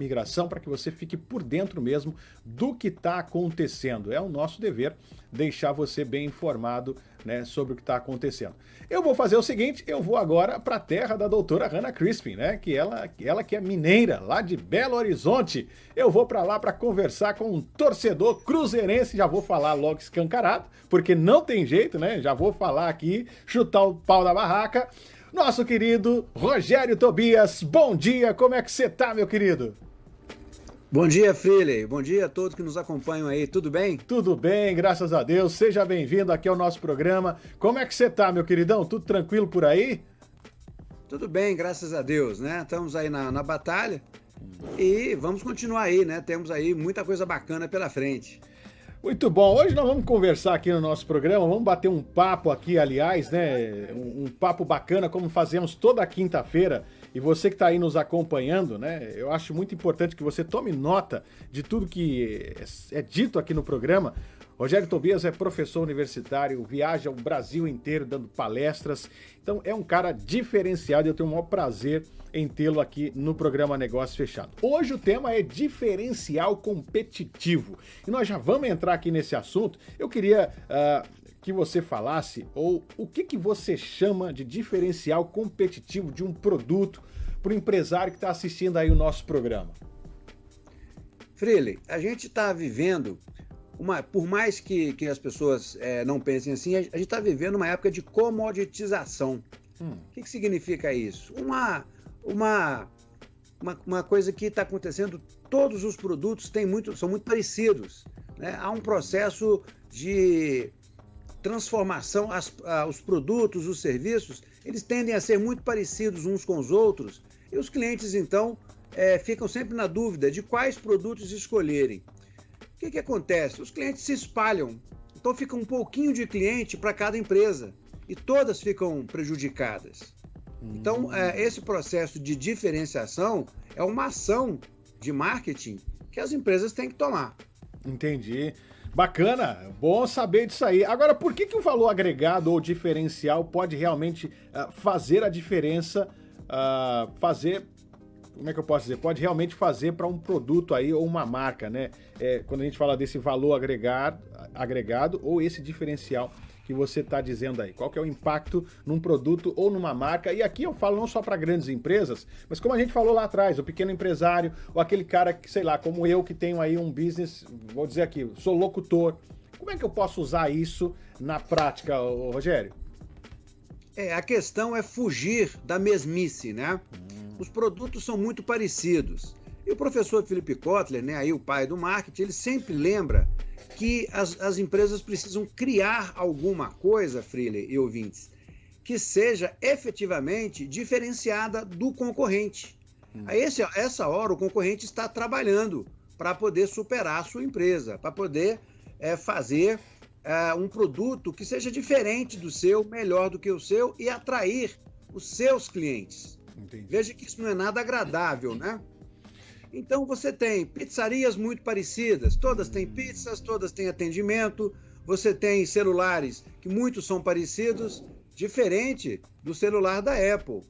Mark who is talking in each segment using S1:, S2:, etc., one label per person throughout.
S1: migração para que você fique por dentro mesmo do que está acontecendo. É o nosso dever deixar você bem informado né, sobre o que está acontecendo. Eu vou fazer o seguinte, eu vou agora para a terra da doutora Hannah Crispin, né, que ela, ela que é mineira, lá de Belo Horizonte. Eu vou para lá para conversar com um torcedor cruzeirense, já vou falar logo escancarado, porque não tem jeito, né, já vou falar aqui, chutar o pau da barraca. Nosso querido Rogério Tobias, bom dia, como é que você tá, meu querido?
S2: Bom dia, Freely. Bom dia a todos que nos acompanham aí. Tudo bem?
S1: Tudo bem, graças a Deus. Seja bem-vindo aqui ao nosso programa. Como é que você tá, meu queridão? Tudo tranquilo por aí?
S2: Tudo bem, graças a Deus, né? Estamos aí na, na batalha e vamos continuar aí, né? Temos aí muita coisa bacana pela frente.
S1: Muito bom. Hoje nós vamos conversar aqui no nosso programa, vamos bater um papo aqui, aliás, né? Um, um papo bacana, como fazemos toda quinta-feira e você que está aí nos acompanhando, né? Eu acho muito importante que você tome nota de tudo que é dito aqui no programa. Rogério Tobias é professor universitário, viaja o Brasil inteiro dando palestras. Então é um cara diferenciado e eu tenho o maior prazer em tê-lo aqui no programa Negócio Fechado. Hoje o tema é diferencial competitivo. E nós já vamos entrar aqui nesse assunto. Eu queria uh, que você falasse, ou o que, que você chama de diferencial competitivo de um produto para o empresário que está assistindo aí o nosso programa?
S2: Freely, a gente está vivendo, uma, por mais que, que as pessoas é, não pensem assim, a gente está vivendo uma época de comoditização. Hum. O que, que significa isso? Uma, uma, uma, uma coisa que está acontecendo, todos os produtos têm muito, são muito parecidos. Né? Há um processo de transformação, as, os produtos, os serviços, eles tendem a ser muito parecidos uns com os outros e os clientes, então, é, ficam sempre na dúvida de quais produtos escolherem. O que, que acontece? Os clientes se espalham, então fica um pouquinho de cliente para cada empresa e todas ficam prejudicadas. Então, é, esse processo de diferenciação é uma ação de marketing que as empresas têm que tomar.
S1: Entendi. Bacana, bom saber disso aí. Agora, por que, que o valor agregado ou diferencial pode realmente uh, fazer a diferença, uh, fazer, como é que eu posso dizer, pode realmente fazer para um produto aí ou uma marca, né? É, quando a gente fala desse valor agregado, agregado ou esse diferencial que você está dizendo aí? Qual que é o impacto num produto ou numa marca? E aqui eu falo não só para grandes empresas, mas como a gente falou lá atrás, o pequeno empresário ou aquele cara que, sei lá, como eu que tenho aí um business, vou dizer aqui, sou locutor. Como é que eu posso usar isso na prática, Rogério?
S2: É, a questão é fugir da mesmice, né? Hum. Os produtos são muito parecidos. E o professor Felipe Kotler, né, aí o pai do marketing, ele sempre lembra que as, as empresas precisam criar alguma coisa, Freely e ouvintes, que seja efetivamente diferenciada do concorrente. Hum. A esse, essa hora, o concorrente está trabalhando para poder superar a sua empresa, para poder é, fazer é, um produto que seja diferente do seu, melhor do que o seu e atrair os seus clientes. Entendi. Veja que isso não é nada agradável, né? Então você tem pizzarias muito parecidas, todas têm pizzas, todas têm atendimento, você tem celulares que muitos são parecidos, diferente do celular da Apple,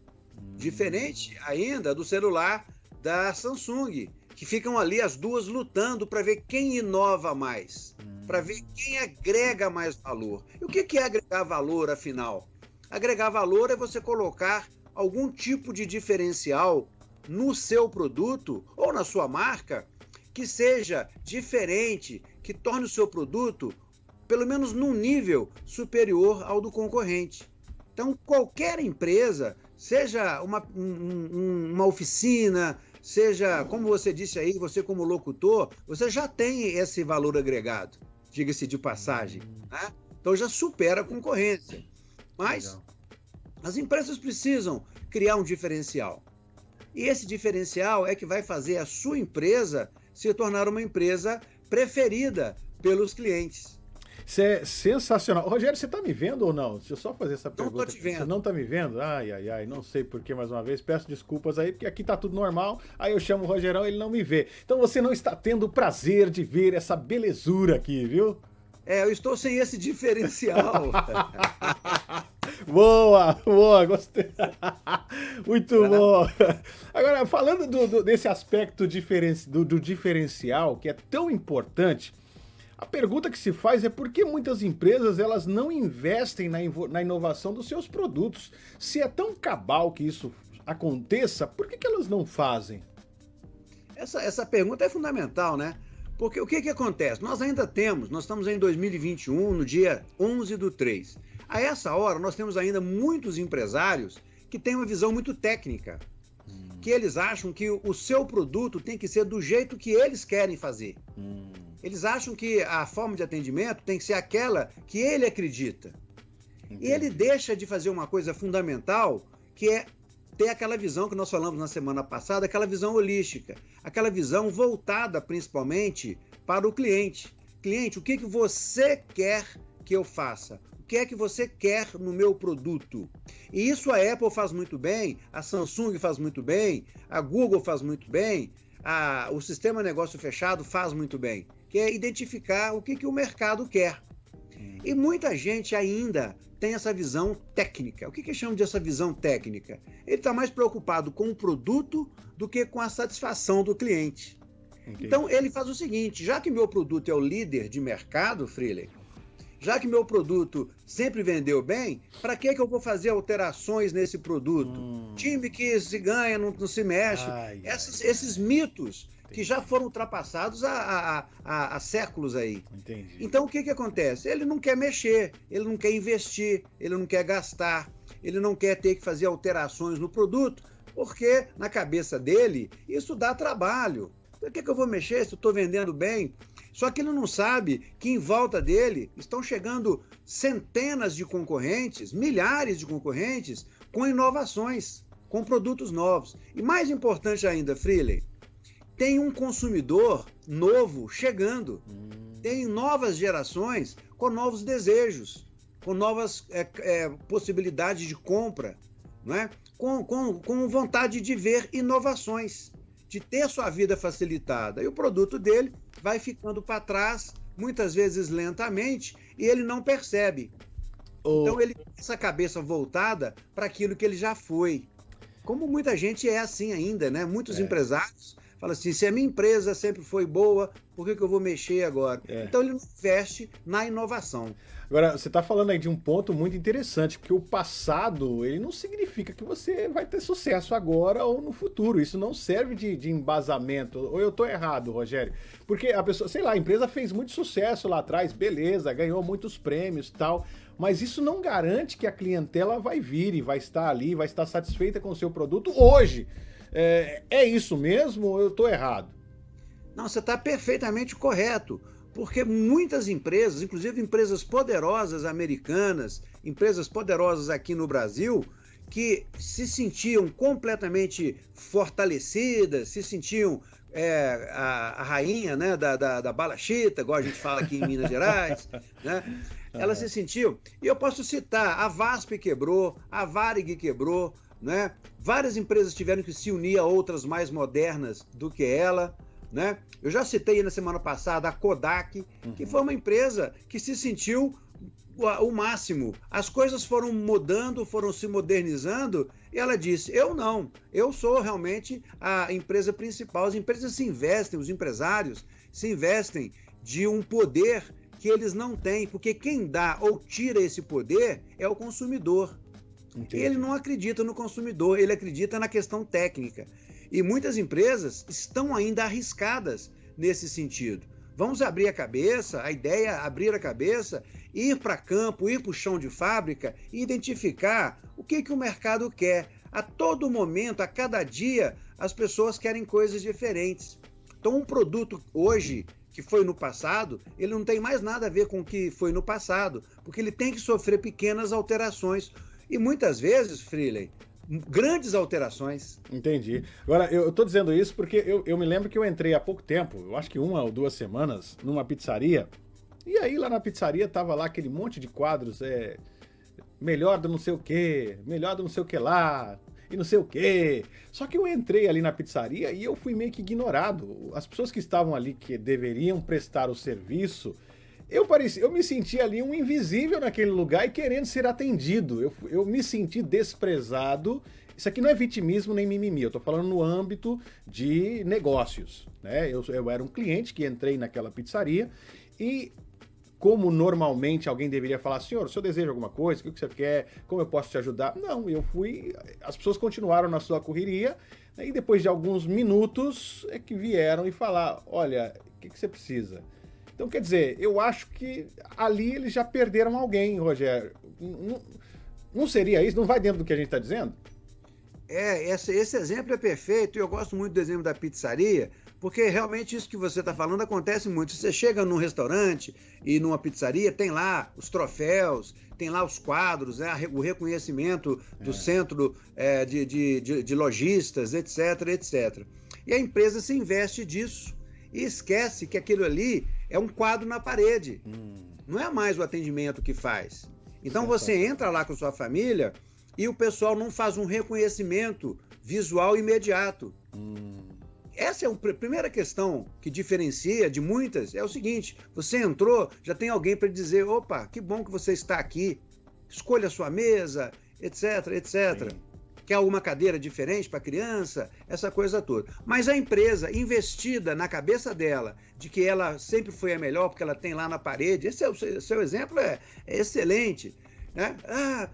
S2: diferente ainda do celular da Samsung, que ficam ali as duas lutando para ver quem inova mais, para ver quem agrega mais valor. E o que é agregar valor, afinal? Agregar valor é você colocar algum tipo de diferencial no seu produto ou na sua marca que seja diferente, que torne o seu produto pelo menos num nível superior ao do concorrente. Então, qualquer empresa, seja uma, um, uma oficina, seja, como você disse aí, você como locutor, você já tem esse valor agregado, diga-se de passagem. Né? Então já supera a concorrência. Mas Legal. as empresas precisam criar um diferencial. E esse diferencial é que vai fazer a sua empresa se tornar uma empresa preferida pelos clientes.
S1: Isso é sensacional. Rogério, você está me vendo ou não? Deixa eu só fazer essa pergunta.
S2: Não estou te vendo.
S1: Você não está me vendo? Ai, ai, ai, não sei por que mais uma vez. Peço desculpas aí, porque aqui está tudo normal. Aí eu chamo o Rogerão, ele não me vê. Então você não está tendo o prazer de ver essa belezura aqui, viu?
S2: É, eu estou sem esse diferencial.
S1: boa, boa, gostei. Muito bom. Agora, falando do, do, desse aspecto diferen, do, do diferencial, que é tão importante, a pergunta que se faz é por que muitas empresas elas não investem na, na inovação dos seus produtos? Se é tão cabal que isso aconteça, por que, que elas não fazem?
S2: Essa, essa pergunta é fundamental, né? Porque o que, que acontece? Nós ainda temos, nós estamos em 2021, no dia 11 do 3. A essa hora, nós temos ainda muitos empresários que têm uma visão muito técnica, hum. que eles acham que o seu produto tem que ser do jeito que eles querem fazer. Hum. Eles acham que a forma de atendimento tem que ser aquela que ele acredita. Entendi. E ele deixa de fazer uma coisa fundamental, que é ter aquela visão que nós falamos na semana passada, aquela visão holística, aquela visão voltada principalmente para o cliente. Cliente, o que, que você quer que eu faça? O que é que você quer no meu produto? E isso a Apple faz muito bem, a Samsung faz muito bem, a Google faz muito bem, a, o sistema negócio fechado faz muito bem, que é identificar o que, que o mercado quer. E muita gente ainda tem essa visão técnica. O que, que chama de essa visão técnica? Ele está mais preocupado com o produto do que com a satisfação do cliente. Entendi. Então ele faz o seguinte: já que meu produto é o líder de mercado, Freeling, já que meu produto sempre vendeu bem, para que, que eu vou fazer alterações nesse produto? Hum. Time que se ganha não, não se mexe. Ai, Essas, ai. Esses mitos que já foram ultrapassados há, há, há, séculos aí. Entendi. Então o que, que acontece? Ele não quer mexer, ele não quer investir, ele não quer gastar, ele não quer ter que fazer alterações no produto, porque na cabeça dele isso dá trabalho. Por que, que eu vou mexer se eu estou vendendo bem? Só que ele não sabe que em volta dele estão chegando centenas de concorrentes, milhares de concorrentes, com inovações, com produtos novos. E mais importante ainda, Freeling, tem um consumidor novo chegando, tem novas gerações com novos desejos, com novas é, é, possibilidades de compra, não é? com, com, com vontade de ver inovações, de ter sua vida facilitada. E o produto dele vai ficando para trás, muitas vezes lentamente, e ele não percebe. Oh. Então ele tem essa cabeça voltada para aquilo que ele já foi. Como muita gente é assim ainda, né? Muitos é. empresários fala assim: se a minha empresa sempre foi boa, por que, que eu vou mexer agora? É. Então ele investe na inovação.
S1: Agora, você está falando aí de um ponto muito interessante, porque o passado, ele não significa que você vai ter sucesso agora ou no futuro. Isso não serve de, de embasamento. Ou eu estou errado, Rogério? Porque a pessoa, sei lá, a empresa fez muito sucesso lá atrás, beleza, ganhou muitos prêmios tal, mas isso não garante que a clientela vai vir e vai estar ali, vai estar satisfeita com o seu produto hoje. É, é isso mesmo ou eu estou errado?
S2: Não, você está perfeitamente correto. Porque muitas empresas, inclusive empresas poderosas americanas, empresas poderosas aqui no Brasil, que se sentiam completamente fortalecidas, se sentiam é, a, a, rainha né, da, da, da bala chita, igual a gente fala aqui em Minas Gerais, né? Ela se sentiu. E eu posso citar, a VASP quebrou, a Varig quebrou, né? Várias empresas tiveram que se unir a outras mais modernas do que ela. Né? Eu já citei na semana passada a Kodak, uhum. que foi uma empresa que se sentiu o máximo. As coisas foram mudando, foram se modernizando, e ela disse: Eu não, eu sou realmente a empresa principal. As empresas se investem, os empresários se investem de um poder que eles não têm, porque quem dá ou tira esse poder é o consumidor. Entendi. Ele não acredita no consumidor, ele acredita na questão técnica. E muitas empresas estão ainda arriscadas nesse sentido. Vamos abrir a cabeça, a ideia é abrir a cabeça, ir para campo, ir para o chão de fábrica e identificar o que, que o mercado quer. A todo momento, a cada dia, as pessoas querem coisas diferentes. Então, um produto hoje que foi no passado, ele não tem mais nada a ver com o que foi no passado, porque ele tem que sofrer pequenas alterações. E muitas vezes, Freeling, grandes alterações.
S1: Entendi. Agora, eu, estou dizendo isso porque eu, eu me lembro que eu entrei há pouco tempo, eu acho que uma ou duas semanas, numa pizzaria, e aí lá na pizzaria tava lá aquele monte de quadros, é, melhor do não sei o que, melhor do não sei o que lá, e não sei o que. Só que eu entrei ali na pizzaria e eu fui meio que ignorado. As pessoas que estavam ali, que deveriam prestar o serviço, eu, pareci, eu me senti ali um invisível naquele lugar e querendo ser atendido. Eu, eu me senti desprezado. Isso aqui não é vitimismo nem mimimi, eu estou falando no âmbito de negócios. Né? Eu, eu era um cliente que entrei naquela pizzaria e como normalmente alguém deveria falar, senhor, o senhor deseja alguma coisa? O que você quer? Como eu posso te ajudar? Não, eu fui. As pessoas continuaram na sua correria, né, e depois de alguns minutos é que vieram e falar: olha, o que, que você precisa? Então, quer dizer, eu acho que ali eles já perderam alguém, Rogério. Não, não seria isso? Não vai dentro do que a gente está dizendo?
S2: É, esse, esse exemplo é perfeito. Eu gosto muito do exemplo da pizzaria, porque realmente isso que você está falando acontece muito. Você chega num restaurante e numa pizzaria, tem lá os troféus, tem lá os quadros, né, o reconhecimento do é. centro é, de, de, de, de lojistas, etc, etc. E a empresa se investe disso e esquece que aquilo ali é um quadro na parede. Hum. Não é mais o atendimento que faz. Então você entra lá com sua família e o pessoal não faz um reconhecimento visual imediato. Hum. Essa é a primeira questão que diferencia de muitas. É o seguinte: você entrou, já tem alguém para dizer, opa, que bom que você está aqui. Escolha a sua mesa, etc, etc. Sim. Quer alguma cadeira diferente para criança? Essa coisa toda. Mas a empresa investida na cabeça dela de que ela sempre foi a melhor porque ela tem lá na parede, esse é o seu exemplo é, é excelente né? Ah,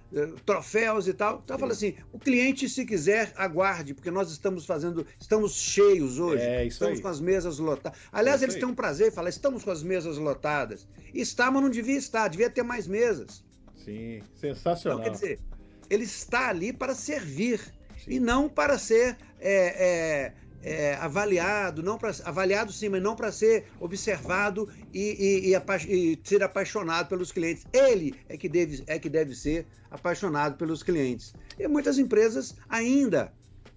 S2: troféus e tal. Então fala assim, o cliente se quiser aguarde, porque nós estamos fazendo, estamos cheios hoje. É, isso estamos aí. com as mesas lotadas. Aliás, é eles têm um prazer em falar, estamos com as mesas lotadas. Está, mas não devia estar, devia ter mais mesas.
S1: Sim, sensacional.
S2: Então, quer dizer, ele está ali para servir Sim. e não para ser é, é, é, avaliado, não para avaliado sim, mas não para ser observado e, e, e, e, ser apaixonado pelos clientes. Ele é que, deve, é que deve ser apaixonado pelos clientes. E muitas empresas ainda,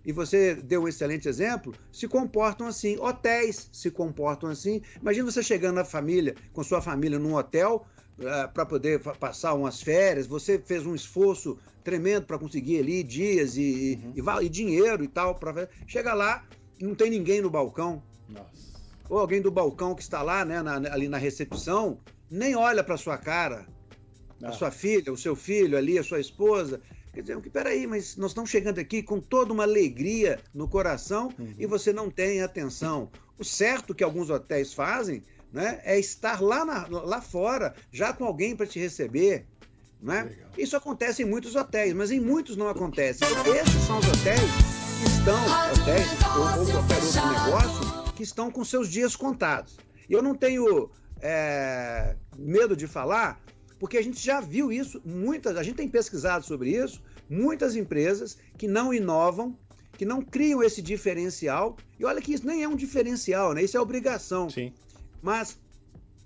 S2: e você deu um excelente exemplo, se comportam assim. Hotéis se comportam assim. Imagina você chegando na família, com sua família num hotel, uh, eh, para poder passar umas férias, você fez um esforço tremendo para conseguir ali dias e, uhum. e, e, dinheiro e tal. Pra... Chega lá, não tem ninguém no balcão. Nossa. Ou alguém do balcão que está lá, né, na, ali na recepção, nem olha para sua cara. A ah. sua filha, o seu filho ali, a sua esposa. Quer dizer, peraí, mas nós estamos chegando aqui com toda uma alegria no coração uhum. e você não tem atenção. O certo que alguns hotéis fazem né, é estar lá, na, lá fora, já com alguém para te receber. Né? Isso acontece em muitos hotéis, mas em muitos não acontece. Esses são os hotéis estão, hotéis ou, ou qualquer outro negócio, que estão com seus dias contados. E eu não tenho é, medo de falar, porque a gente já viu isso, muitas, a gente tem pesquisado sobre isso, muitas empresas que não inovam, que não criam esse diferencial. E olha que isso nem é um diferencial, né? Isso é obrigação. Sim. Mas,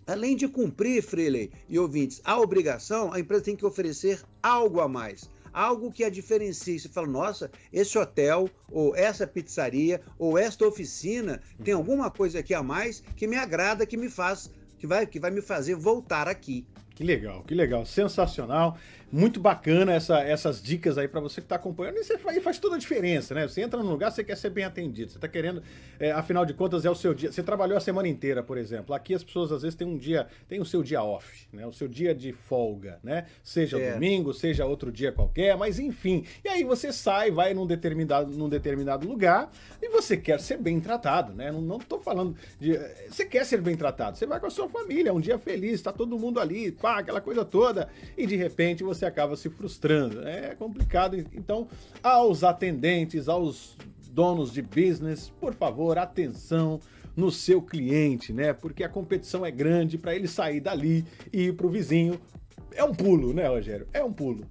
S2: além de cumprir, Freeley e ouvintes, a obrigação, a empresa tem que oferecer algo a mais algo que a diferencie. Você fala, nossa, esse hotel, ou essa pizzaria, ou esta oficina tem alguma coisa aqui a mais que me agrada, que me faz, que vai, que vai me fazer voltar aqui.
S1: Que legal, que legal, sensacional. Muito bacana essa, essas dicas aí para você que está acompanhando. E faz, faz, toda a diferença, né? Você entra num lugar, você quer ser bem atendido. Você está querendo, é, afinal de contas, é o seu dia. Você trabalhou a semana inteira, por exemplo. Aqui as pessoas às vezes têm um dia, tem o seu dia off, né? O seu dia de folga, né? Seja é. domingo, seja outro dia qualquer, mas enfim. E aí você sai, vai num determinado, num determinado lugar e você quer ser bem tratado, né? Não, tô falando de. Você quer ser bem tratado. Você vai com a sua família, é um dia feliz, está todo mundo ali, pá, aquela coisa toda. E de repente você você acaba se frustrando. É complicado. Então, aos atendentes, aos donos de business, por favor, atenção no seu cliente, né? Porque a competição é grande para ele sair dali e ir para o vizinho. É um pulo, né, Rogério? É um pulo.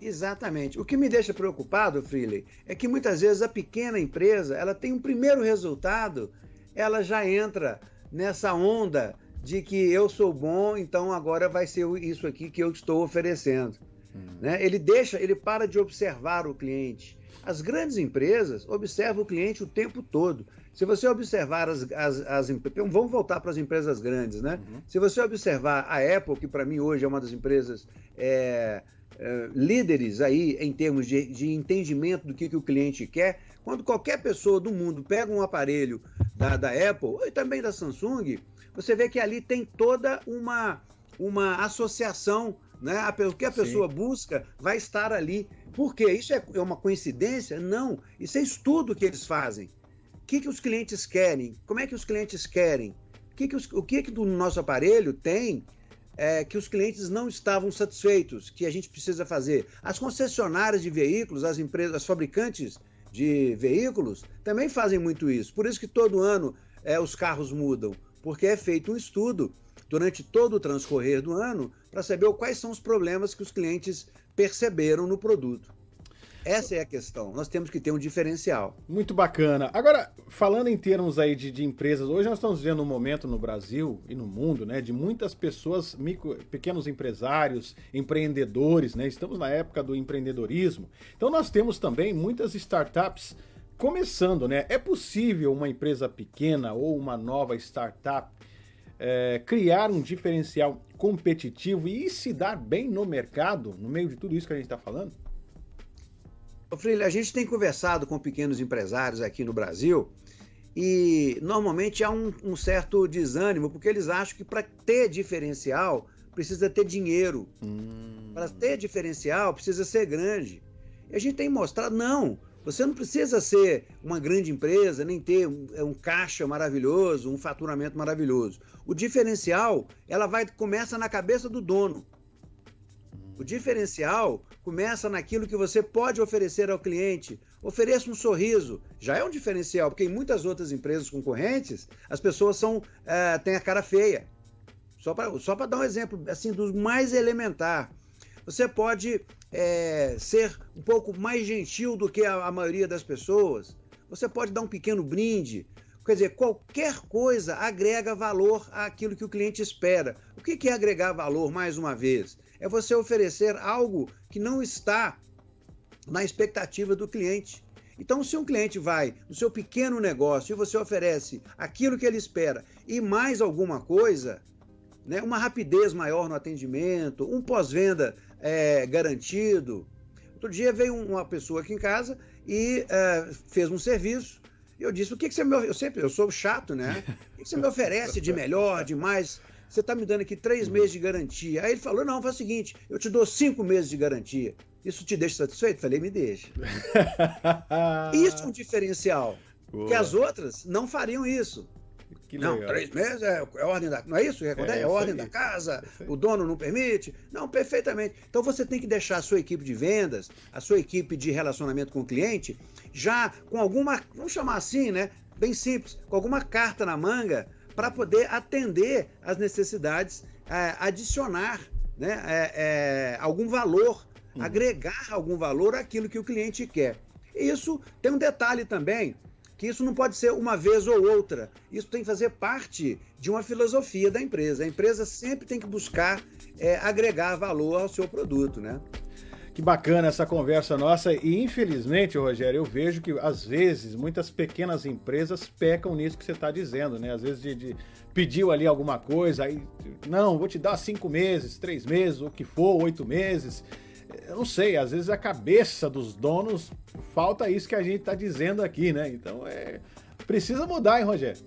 S2: Exatamente. O que me deixa preocupado, Freely, é que muitas vezes a pequena empresa, ela tem um primeiro resultado, ela já entra nessa onda de que eu sou bom, então agora vai ser isso aqui que eu estou oferecendo. Hum. Né? Ele deixa, ele para de observar o cliente. As grandes empresas observam o cliente o tempo todo. Se você observar as, as, as vamos voltar para as empresas grandes, né? Uhum. Se você observar a Apple, que para mim hoje é uma das empresas é, é, líderes aí em termos de, de entendimento do que, que o cliente quer, quando qualquer pessoa do mundo pega um aparelho da, da Apple e também da Samsung, você vê que ali tem toda uma, uma associação né? O que a pessoa Sim. busca vai estar ali. Por quê? Isso é, é uma coincidência? Não. Isso é estudo que eles fazem. O que, que os clientes querem? Como é que os clientes querem? O que, que, os, o que, que do nosso aparelho tem é, que os clientes não estavam satisfeitos, que a gente precisa fazer? As concessionárias de veículos, as empresas, as fabricantes de veículos também fazem muito isso. Por isso que todo ano é, os carros mudam, porque é feito um estudo durante todo o transcorrer do ano para saber quais são os problemas que os clientes perceberam no produto. Essa é a questão. Nós temos que ter um diferencial.
S1: Muito bacana. Agora, falando em termos aí de, de empresas, hoje nós estamos vivendo um momento no Brasil e no mundo, né, de muitas pessoas, micro, pequenos empresários, empreendedores, né? Estamos na época do empreendedorismo. Então nós temos também muitas startups começando, né? É possível uma empresa pequena ou uma nova startup é, criar um diferencial competitivo e se dar bem no mercado, no meio de tudo isso que a gente está falando?
S2: Freire, a gente tem conversado com pequenos empresários aqui no Brasil e normalmente há um, um certo desânimo, porque eles acham que para ter diferencial precisa ter dinheiro. Hum. Para ter diferencial precisa ser grande. E a gente tem mostrado, não, você não precisa ser uma grande empresa, nem ter um, é um, caixa maravilhoso, um faturamento maravilhoso. O diferencial, ela vai começa na cabeça do dono. O diferencial começa naquilo que você pode oferecer ao cliente. Ofereça um sorriso. Já é um diferencial, porque em muitas outras empresas concorrentes, as pessoas são é, têm a cara feia. Só para só dar um exemplo assim dos mais elementar. Você pode é, ser um pouco mais gentil do que a, a maioria das pessoas. Você pode dar um pequeno brinde. Quer dizer, qualquer coisa agrega valor àquilo que o cliente espera. O que é agregar valor, mais uma vez? É você oferecer algo que não está na expectativa do cliente. Então, se um cliente vai no seu pequeno negócio e você oferece aquilo que ele espera e mais alguma coisa, né, uma rapidez maior no atendimento, um pós-venda é, garantido. Outro dia veio uma pessoa aqui em casa e é, fez um serviço. E eu disse: o que, que você me Eu sempre eu sou chato, né? O que, que você me oferece de melhor, de mais? Você está me dando aqui três meses de garantia. Aí ele falou: não, faz o seguinte, eu te dou cinco meses de garantia. Isso te deixa satisfeito? Falei, me deixa. isso é um diferencial. Boa. Que as outras não fariam isso. Que não, legal. três meses é, é, ordem da. Não é isso? É, é, é ordem da casa, o dono não permite. Não, perfeitamente. Então você tem que deixar a sua equipe de vendas, a sua equipe de relacionamento com o cliente, já com alguma, vamos chamar assim, né? Bem simples, com alguma carta na manga para poder atender às necessidades, é, adicionar né, é, é, algum valor, uhum. agregar algum valor àquilo que o cliente quer. Isso tem um detalhe também que isso não pode ser uma vez ou outra. Isso tem que fazer parte de uma filosofia da empresa. A empresa sempre tem que buscar é, agregar valor ao seu produto, né?
S1: Que bacana essa conversa nossa e infelizmente, Rogério, eu vejo que às vezes muitas pequenas empresas pecam nisso que você está dizendo, né? Às vezes de, de, pediu ali alguma coisa, aí não, vou te dar cinco meses, três meses, o que for, oito meses eu não sei, às vezes a cabeça dos donos falta isso que a gente está dizendo aqui, né? Então é precisa mudar, hein, Rogério?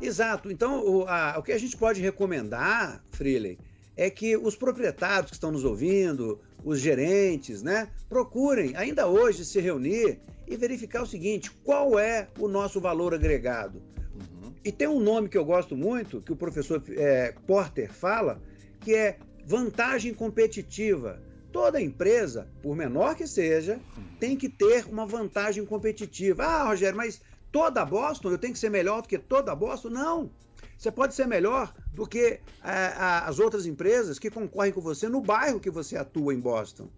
S2: Exato. Então o, a, o que a gente pode recomendar, Freeley, é que os proprietários que estão nos ouvindo, os gerentes, né, procurem ainda hoje se reunir e verificar o seguinte: qual é o nosso valor agregado? Uhum. E tem um nome que eu gosto muito, que o professor é, Porter fala, que é vantagem competitiva. Toda empresa, por menor que seja, tem que ter uma vantagem competitiva. Ah, Rogério, mas toda Boston eu tenho que ser melhor do que toda Boston? Não. Você pode ser melhor do que é, as outras empresas que concorrem com você no bairro que você atua em Boston.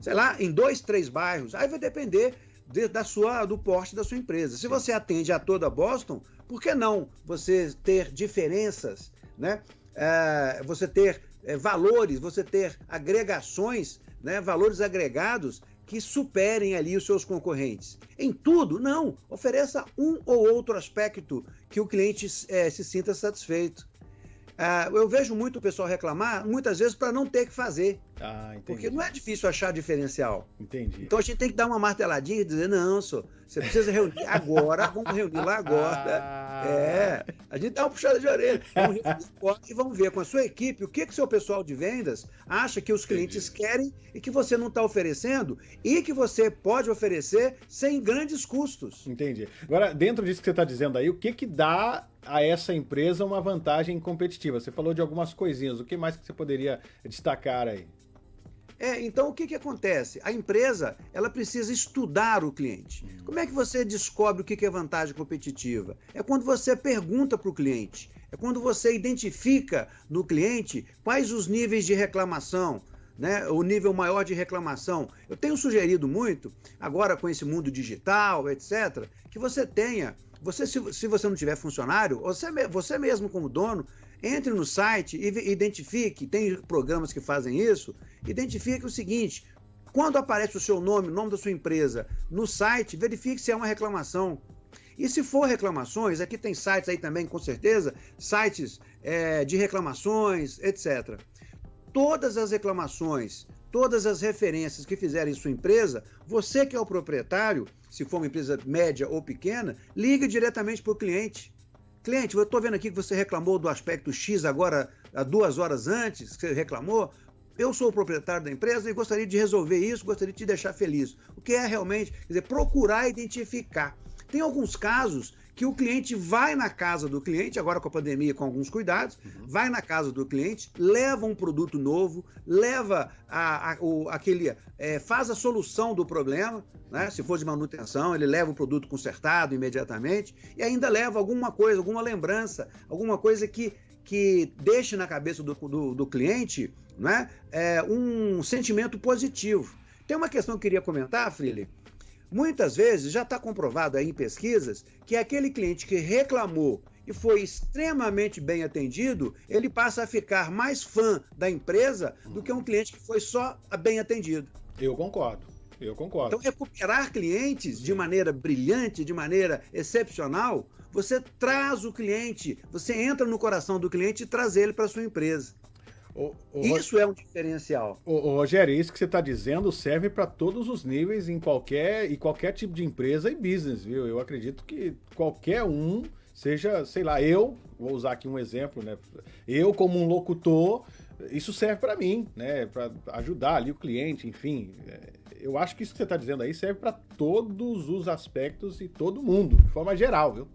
S2: Sei lá, em dois, três bairros. Aí vai depender de, da sua, do porte da sua empresa. Se você atende a toda Boston, por que não você ter diferenças, né? É, você ter é, valores, você ter agregações, né, valores agregados que superem ali os seus concorrentes. Em tudo, não. Ofereça um ou outro aspecto que o cliente é, se sinta satisfeito. Uh, eu vejo muito o pessoal reclamar, muitas vezes, para não ter que fazer.
S1: Ah.
S2: Porque não é difícil achar diferencial.
S1: Entendi.
S2: Então a gente tem que dar uma marteladinha e dizer, não, senhor, você precisa reunir agora, vamos reunir lá agora. Ah. É, a gente dá uma puxada de orelha. Vamos reunir e vamos ver com a sua equipe o que que seu pessoal de vendas acha que os clientes Entendi. querem e que você não está oferecendo e que você pode oferecer sem grandes custos.
S1: Entendi. Agora, dentro disso que você está dizendo aí, o que que dá a essa empresa uma vantagem competitiva? Você falou de algumas coisinhas, o que mais que você poderia destacar aí?
S2: É, então o que, que acontece? A empresa ela precisa estudar o cliente. Uhum. Como é que você descobre o que, que é vantagem competitiva? É quando você pergunta para o cliente, é quando você identifica no cliente quais os níveis de reclamação, né, o nível maior de reclamação. Eu tenho sugerido muito, agora com esse mundo digital, etc., que você tenha, você se, se você não tiver funcionário, você, você mesmo como dono, entre no site e identifique, tem programas que fazem isso, identifique o seguinte, quando aparece o seu nome, o nome da sua empresa no site, verifique se é uma reclamação. E se for reclamações, aqui tem sites aí também, com certeza, sites é, de reclamações, etc. Todas as reclamações, todas as referências que fizerem sua empresa, você que é o proprietário, se for uma empresa média ou pequena, ligue diretamente para o cliente. Cliente, eu estou vendo aqui que você reclamou do aspecto X agora, há duas horas antes, que você reclamou. Eu sou o proprietário da empresa e gostaria de resolver isso, gostaria de te deixar feliz. O que é realmente, quer dizer, procurar identificar. Tem alguns casos que o cliente vai na casa do cliente, agora com a pandemia, com alguns cuidados, uhum. vai na casa do cliente, leva um produto novo, leva a, a, o, aquele. É, faz a solução do problema, né? Se for de manutenção, ele leva o produto consertado imediatamente e ainda leva alguma coisa, alguma lembrança, alguma coisa que, que deixe na cabeça do, do, do cliente né? É, um sentimento positivo. Tem uma questão que eu queria comentar, Freely, Muitas vezes já está comprovado aí em pesquisas que aquele cliente que reclamou e foi extremamente bem atendido, ele passa a ficar mais fã da empresa do que um cliente que foi só bem atendido.
S1: Eu concordo. Eu concordo.
S2: Então, recuperar clientes de maneira brilhante, de maneira excepcional, você traz o cliente, você entra no coração do cliente e traz ele para sua empresa. O, o, isso é um diferencial.
S1: O, Rogério, isso que você está dizendo serve para todos os níveis em qualquer, e qualquer tipo de empresa e business, viu? Eu acredito que qualquer um, seja, sei lá, eu, vou usar aqui um exemplo, né? Eu, como um locutor, isso serve para mim, né? Para ajudar ali o cliente, enfim. É, eu acho que isso que você está dizendo aí serve para todos os aspectos e todo mundo, de forma geral, viu?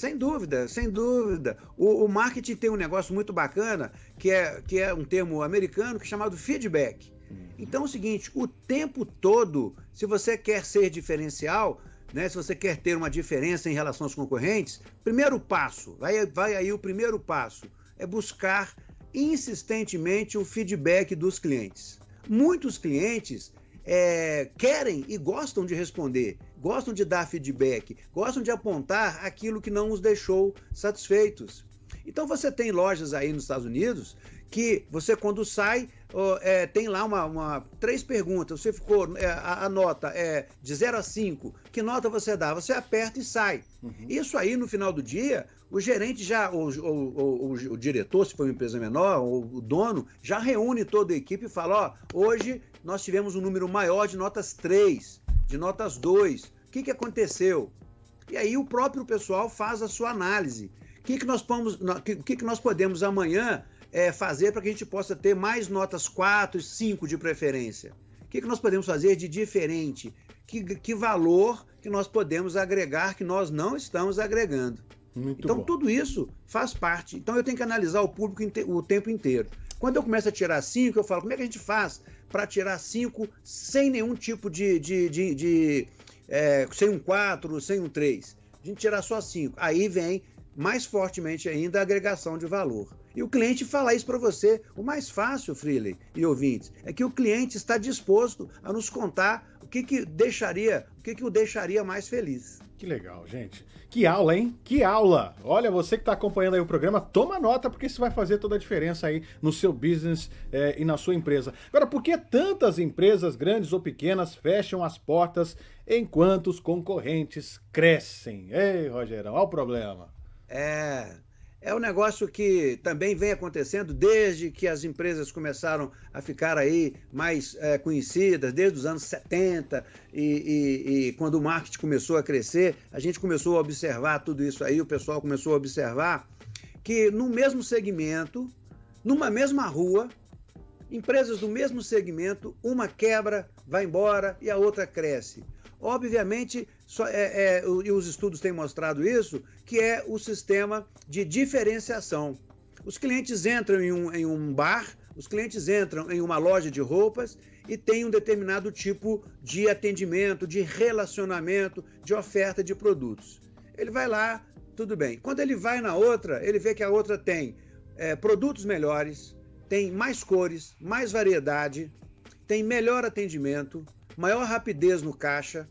S2: Sem dúvida, sem dúvida. O, o, marketing tem um negócio muito bacana, que é, que é um termo americano, que é chamado feedback. Uhum. Então é o seguinte, o tempo todo, se você quer ser diferencial, né, se você quer ter uma diferença em relação aos concorrentes, primeiro passo, vai, vai aí o primeiro passo, é buscar insistentemente o feedback dos clientes. Muitos clientes é, querem e gostam de responder, gostam de dar feedback, gostam de apontar aquilo que não os deixou satisfeitos. Então você tem lojas aí nos Estados Unidos que você quando sai é, tem lá uma, uma, três perguntas. Você ficou é, a, a, nota é de 0 a 5. Que nota você dá? Você aperta e sai. Uhum. Isso aí no final do dia o gerente já, o, o, o, o, diretor, se for uma empresa menor, ou o dono, já reúne toda a equipe e fala: ó, hoje nós tivemos um número maior de notas 3, de notas 2. O que, que aconteceu? E aí o próprio pessoal faz a sua análise. O que, que, nós, podemos, que, que nós podemos amanhã é, fazer para que a gente possa ter mais notas 4 e 5 de preferência? O que, que nós podemos fazer de diferente? Que, que valor que nós podemos agregar que nós não estamos agregando? Muito então, bom. tudo isso faz parte. Então, eu tenho que analisar o público o tempo inteiro. Quando eu começo a tirar cinco, eu falo, como é que a gente faz para tirar cinco sem nenhum tipo de. de, de, de é, sem um quatro, sem um três? A gente tirar só cinco. Aí vem mais fortemente ainda a agregação de valor. E o cliente fala isso para você. O mais fácil, Freely e ouvintes, é que o cliente está disposto a nos contar o que, que deixaria, o que, que o deixaria mais feliz.
S1: Que legal, gente. Que aula, hein? Que aula! Olha, você que está acompanhando aí o programa, toma nota, porque isso vai fazer toda a diferença aí no seu business é, e na sua empresa. Agora, por que tantas empresas, grandes ou pequenas, fecham as portas enquanto os concorrentes crescem? Ei, Rogerão, olha o problema.
S2: É, é um negócio que também vem acontecendo desde que as empresas começaram a ficar aí mais é, conhecidas, desde os anos 70, e, e, e, quando o marketing começou a crescer, a gente começou a observar tudo isso aí, o pessoal começou a observar que no mesmo segmento, numa mesma rua, empresas do mesmo segmento, uma quebra, vai embora e a outra cresce. Obviamente, só, é, é, e os estudos têm mostrado isso, que é o sistema de diferenciação. Os clientes entram em um, em um bar, os clientes entram em uma loja de roupas e tem um determinado tipo de atendimento, de relacionamento, de oferta de produtos. Ele vai lá, tudo bem. Quando ele vai na outra, ele vê que a outra tem é, produtos melhores, tem mais cores, mais variedade, tem melhor atendimento, maior rapidez no caixa.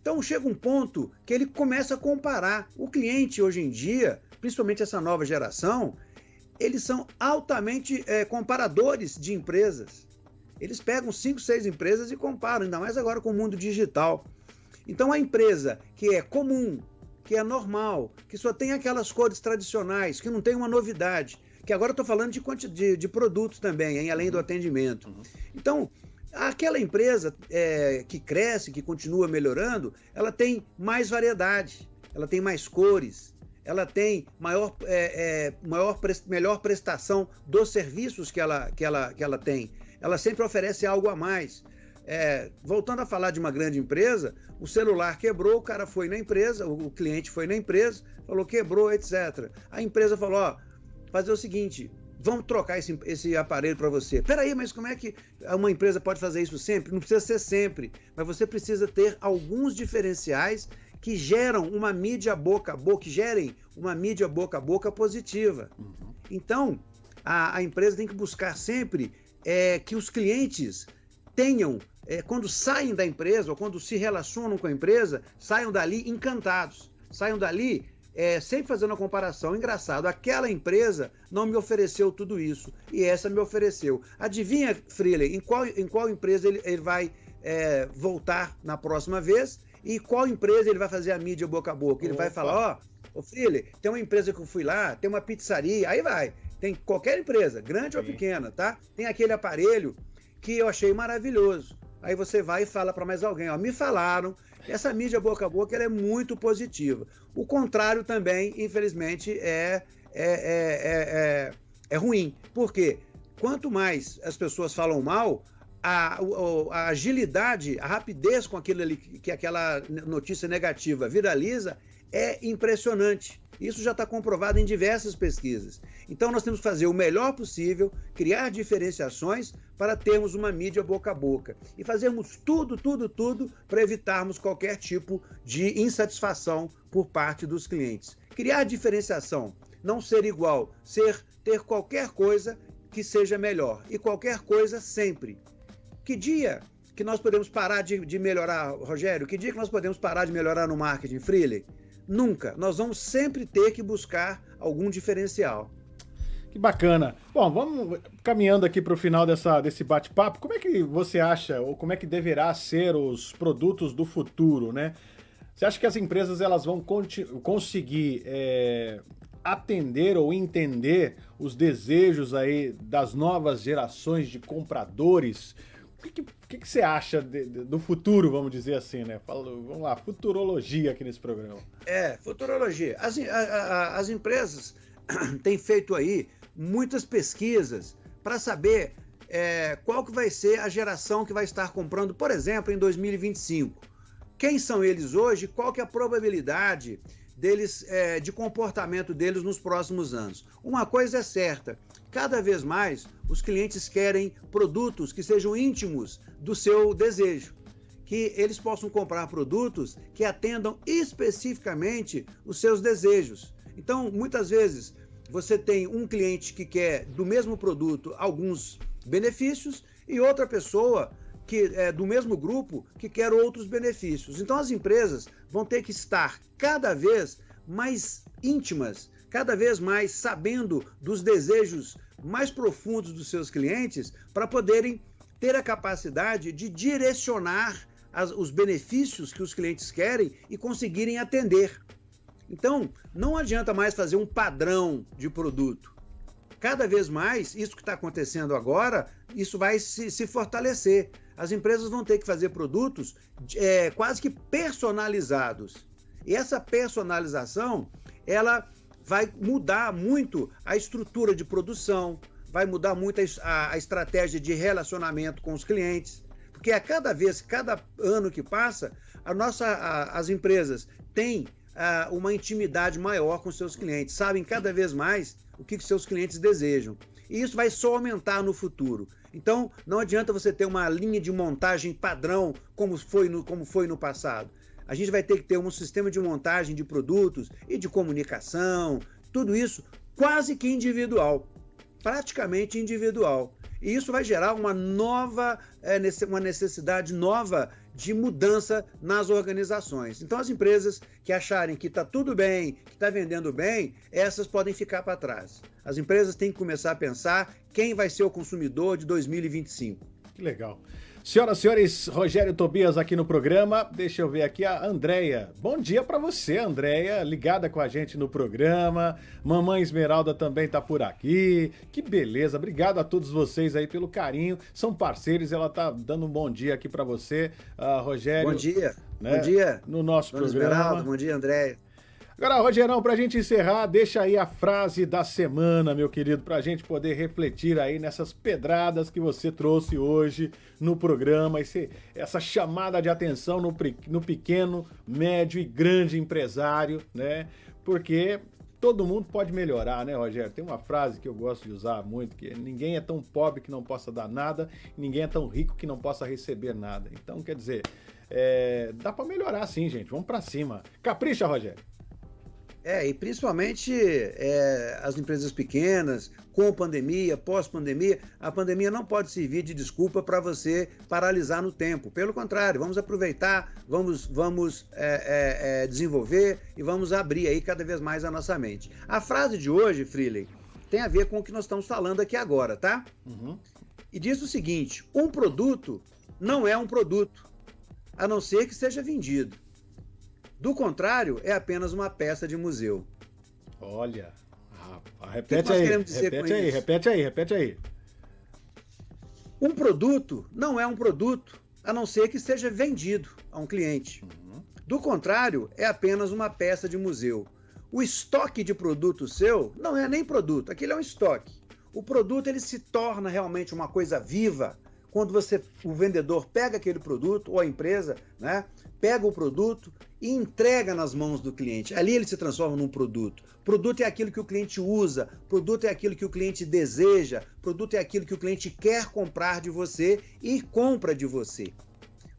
S2: Então chega um ponto que ele começa a comparar. O cliente hoje em dia, principalmente essa nova geração, eles são altamente é, comparadores de empresas. Eles pegam cinco, seis empresas e comparam, ainda mais agora com o mundo digital. Então a empresa que é comum, que é normal, que só tem aquelas cores tradicionais, que não tem uma novidade, que agora estou falando de, de, de, produtos também, hein, além do atendimento. Uhum. Então, Aquela empresa é, que cresce, que continua melhorando, ela tem mais variedade, ela tem mais cores, ela tem maior, é, é, maior melhor prestação dos serviços que ela, que, ela, que ela tem. Ela sempre oferece algo a mais. É, voltando a falar de uma grande empresa, o celular quebrou, o cara foi na empresa, o cliente foi na empresa, falou quebrou, etc. A empresa falou: ó, fazer o seguinte, vamos trocar esse, esse aparelho para você. Peraí, mas como é que uma empresa pode fazer isso sempre? Não precisa ser sempre, mas você precisa ter alguns diferenciais que geram uma mídia boca a boca, que gerem uma mídia boca a boca positiva. Uhum. Então, a, a, empresa tem que buscar sempre é, que os clientes tenham, é, quando saem da empresa ou quando se relacionam com a empresa, saiam dali encantados, saiam dali é, sempre fazendo a comparação, engraçado, aquela empresa não me ofereceu tudo isso e essa me ofereceu. Adivinha, Freeling, em qual, em qual empresa ele, ele vai é, voltar na próxima vez e qual empresa ele vai fazer a mídia boca a boca? Ele Opa. vai falar, ó, ô Freeling, tem uma empresa que eu fui lá, tem uma pizzaria, aí vai. Tem qualquer empresa, grande Sim. ou pequena, tá? Tem aquele aparelho que eu achei maravilhoso. Aí você vai e fala para mais alguém, ó, me falaram essa mídia boca a boca é muito positiva. O contrário também, infelizmente, é, é, é, é, ruim. Por quê? Quanto mais as pessoas falam mal, a, a, agilidade, a rapidez com aquilo que aquela notícia negativa viraliza é impressionante. Isso já está comprovado em diversas pesquisas. Então nós temos que fazer o melhor possível, criar diferenciações para termos uma mídia boca a boca e fazermos tudo, tudo, tudo para evitarmos qualquer tipo de insatisfação por parte dos clientes. Criar diferenciação, não ser igual, ser ter qualquer coisa que seja melhor e qualquer coisa sempre. Que dia que nós podemos parar de, de melhorar, Rogério? Que dia que nós podemos parar de melhorar no marketing, Freely? Nunca. Nós vamos sempre ter que buscar algum diferencial.
S1: Que bacana. Bom, vamos caminhando aqui para o final dessa, desse bate-papo. Como é que você acha, ou como é que deverá ser os produtos do futuro, né? Você acha que as empresas elas vão conseguir é, atender ou entender os desejos aí das novas gerações de compradores? O que, que, que você acha de, de, do futuro, vamos dizer assim, né? Vamos lá, futurologia aqui nesse programa.
S2: É, futurologia. As, a, a, as empresas têm feito aí muitas pesquisas para saber é, qual que vai ser a geração que vai estar comprando, por exemplo, em 2025. Quem são eles hoje? Qual que é a probabilidade deles, é, de comportamento deles nos próximos anos? Uma coisa é certa: cada vez mais os clientes querem produtos que sejam íntimos do seu desejo, que eles possam comprar produtos que atendam especificamente os seus desejos. Então, muitas vezes, você tem um cliente que quer do mesmo produto alguns benefícios e outra pessoa que é do mesmo grupo que quer outros benefícios. Então as empresas vão ter que estar cada vez mais íntimas, cada vez mais sabendo dos desejos mais profundos dos seus clientes para poderem ter a capacidade de direcionar as, os benefícios que os clientes querem e conseguirem atender. Então, não adianta mais fazer um padrão de produto. Cada vez mais, isso que está acontecendo agora, isso vai se, se, fortalecer. As empresas vão ter que fazer produtos é, quase que personalizados. E essa personalização, ela vai mudar muito a estrutura de produção, vai mudar muito a, a estratégia de relacionamento com os clientes. Porque a cada vez, cada ano que passa, a nossa, a, as empresas têm a, uma intimidade maior com seus clientes, sabem cada vez mais o que, que seus clientes desejam. E isso vai só aumentar no futuro. Então, não adianta você ter uma linha de montagem padrão como foi no, como foi no passado. A gente vai ter que ter um sistema de montagem de produtos e de comunicação, tudo isso quase que individual, praticamente individual. E isso vai gerar uma nova, é, uma necessidade nova de mudança nas organizações. Então, as empresas que acharem que está tudo bem, que está vendendo bem, essas podem ficar para trás. As empresas têm que começar a pensar quem vai ser o consumidor de 2025.
S1: Que legal. Senhoras e senhores, Rogério Tobias aqui no programa. Deixa eu ver aqui a Andréia. Bom dia para você, Andréia, ligada com a gente no programa. Mamãe Esmeralda também tá por aqui. Que beleza. Obrigado a todos vocês aí pelo carinho. São parceiros, ela tá dando um bom dia aqui para você, uh, Rogério.
S2: Bom dia. Né? Bom dia.
S1: No nosso Dona programa. Esmeralda,
S2: bom dia, Andréia.
S1: Agora, Rogerão, para a gente encerrar, deixa aí a frase da semana, meu querido, para a gente poder refletir aí nessas pedradas que você trouxe hoje no programa, esse, essa chamada de atenção no, no pequeno, médio e grande empresário, né? Porque todo mundo pode melhorar, né, Rogério? Tem uma frase que eu gosto de usar muito, que é, ninguém é tão pobre que não possa dar nada, ninguém é tão rico que não possa receber nada. Então, quer dizer, é, dá para melhorar sim, gente. Vamos para cima. Capricha, Rogério.
S2: É, e principalmente é, as empresas pequenas, com pandemia, pós-pandemia, a pandemia não pode servir de desculpa para você paralisar no tempo. Pelo contrário, vamos aproveitar, vamos, vamos é, é, é, desenvolver e vamos abrir aí cada vez mais a nossa mente. A frase de hoje, Freely, tem a ver com o que nós estamos falando aqui agora, tá? Uhum. E diz o seguinte: um produto não é um produto, a não ser que seja vendido. Do contrário, é apenas uma peça de museu.
S1: Olha, repete aí, repete aí, repete aí, repete aí.
S2: Um produto não é um produto, a não ser que seja vendido a um cliente. Uhum. Do contrário, é apenas uma peça de museu. O estoque de produto seu não é nem produto, aquilo é um estoque. O produto ele se torna realmente uma coisa viva quando você, o vendedor pega aquele produto ou a empresa, né, pega o produto e entrega nas mãos do cliente. Ali ele se transforma num produto. Produto é aquilo que o cliente usa, produto é aquilo que o cliente deseja, produto é aquilo que o cliente quer comprar de você e compra de você.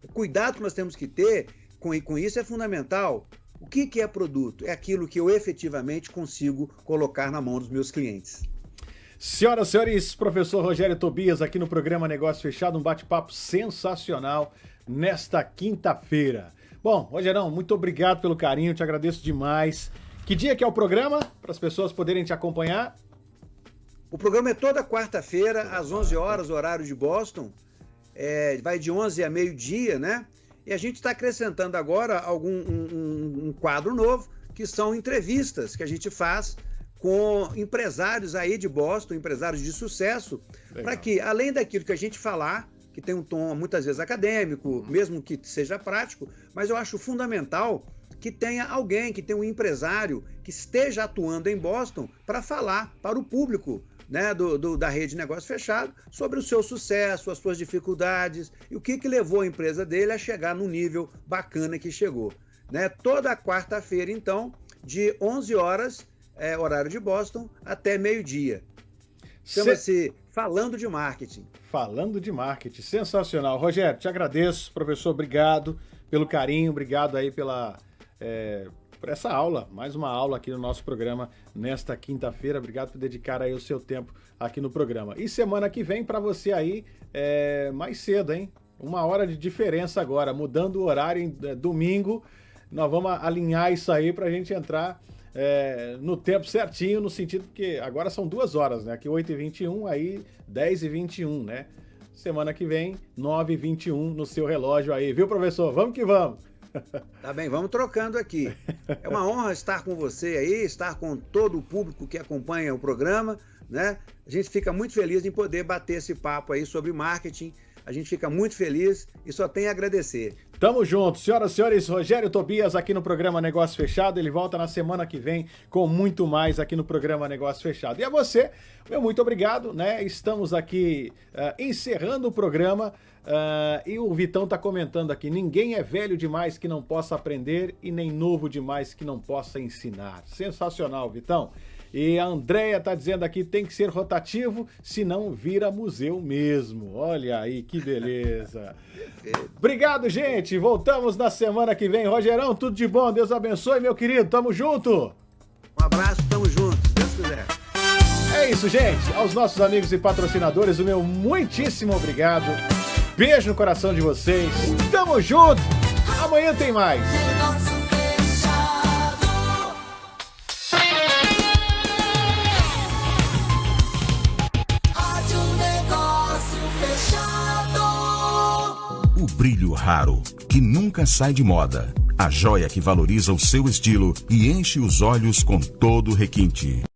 S2: O cuidado que nós temos que ter com, com isso é fundamental. O que, que é produto? É aquilo que eu efetivamente consigo colocar na mão dos meus clientes.
S1: Senhoras e senhores, professor Rogério Tobias aqui no programa Negócio Fechado, um bate-papo sensacional nesta quinta-feira. Bom, Rogerão, muito obrigado pelo carinho, te agradeço demais. Que dia que é o programa, para as pessoas poderem te acompanhar?
S2: O programa é toda quarta-feira, às 11 horas, horário de Boston. É, vai de 11 a meio-dia, né? E a gente está acrescentando agora algum um, um, quadro novo, que são entrevistas que a gente faz com empresários aí de Boston, empresários de sucesso, para que, além daquilo que a gente falar, que tem um tom muitas vezes acadêmico, mesmo que seja prático, mas eu acho fundamental que tenha alguém, que tenha um empresário que esteja atuando em Boston para falar para o público né, do, do, da rede de negócio fechado sobre o seu sucesso, as suas dificuldades e o que, que levou a empresa dele a chegar no nível bacana que chegou. Né? Toda quarta-feira, então, de 11 horas, é, horário de Boston, até meio-dia. Chama-se Falando de Marketing.
S1: Falando de Marketing, sensacional. Rogério, te agradeço, professor, obrigado pelo carinho, obrigado aí pela, é, por essa aula, mais uma aula aqui no nosso programa nesta quinta-feira. Obrigado por dedicar aí o seu tempo aqui no programa. E semana que vem para você aí é, mais cedo, hein? Uma hora de diferença agora, mudando o horário em é, domingo. Nós vamos alinhar isso aí para a gente entrar é, no tempo certinho, no sentido que agora são duas horas, né? Aqui 8h21, aí 10h21, né? Semana que vem, 9h21 no seu relógio aí, viu, professor? Vamos que vamos!
S2: Tá bem, vamos trocando aqui. É uma honra estar com você aí, estar com todo o público que acompanha o programa, né? A gente fica muito feliz em poder bater esse papo aí sobre marketing. A gente fica muito feliz e só tem a agradecer.
S1: Tamo junto. Senhoras e senhores, Rogério Tobias aqui no programa Negócio Fechado. Ele volta na semana que vem com muito mais aqui no programa Negócio Fechado. E a você, meu muito obrigado, né? Estamos aqui uh, encerrando o programa. Uh, e o Vitão tá comentando aqui: ninguém é velho demais que não possa aprender e nem novo demais que não possa ensinar. Sensacional, Vitão. E a Andrea tá dizendo aqui, tem que ser rotativo, senão vira museu mesmo. Olha aí, que beleza. Obrigado, gente. Voltamos na semana que vem. Rogerão, tudo de bom. Deus abençoe, meu querido. Tamo junto.
S2: Um abraço, tamo junto, se Deus quiser.
S1: É isso, gente. Aos nossos amigos e patrocinadores, o meu muitíssimo obrigado. Beijo no coração de vocês. Tamo junto. Amanhã tem mais.
S3: Brilho raro, que nunca sai de moda. A joia que valoriza o seu estilo e enche os olhos com todo requinte.